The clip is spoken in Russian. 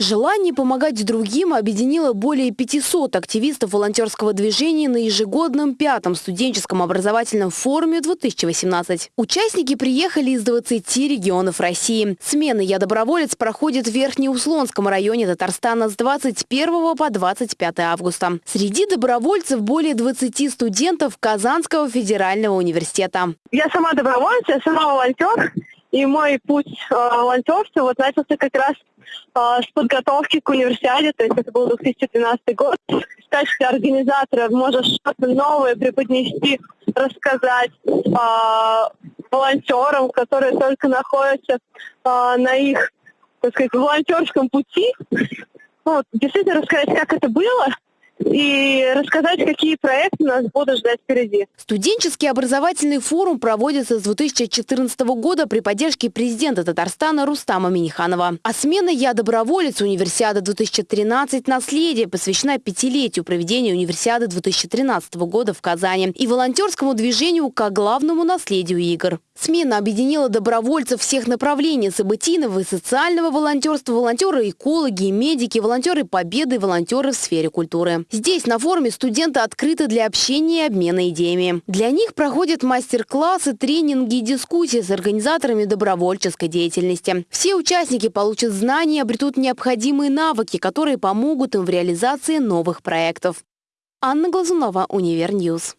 Желание помогать другим объединило более 500 активистов волонтерского движения на ежегодном пятом студенческом образовательном форуме 2018. Участники приехали из 20 регионов России. Смена «Я доброволец» проходит в Верхнеуслонском районе Татарстана с 21 по 25 августа. Среди добровольцев более 20 студентов Казанского федерального университета. Я сама добровольец, я сама волонтер. И мой путь э, волонтерства вот начался как раз э, с подготовки к универсиаде, то есть это был 2012 год. В качестве организатора можешь что-то новое преподнести, рассказать э, волонтерам, которые только находятся э, на их, так сказать, волонтерском пути. Ну, действительно рассказать, как это было, и рассказать, какие проекты нас будут ждать впереди. Студенческий образовательный форум проводится с 2014 года при поддержке президента Татарстана Рустама Миниханова. А смена «Я доброволец» Универсиада 2013 «Наследие» посвящена пятилетию проведения Универсиады 2013 года в Казани и волонтерскому движению как главному наследию игр. Смена объединила добровольцев всех направлений – событийного и социального волонтерства, волонтеры, экологи, медики, волонтеры победы, волонтеры в сфере культуры. Здесь, на форуме, студенты открыты для общения и обмена идеями. Для них проходят мастер-классы, тренинги и дискуссии с организаторами добровольческой деятельности. Все участники получат знания и обретут необходимые навыки, которые помогут им в реализации новых проектов. Анна Глазунова, Универньюз.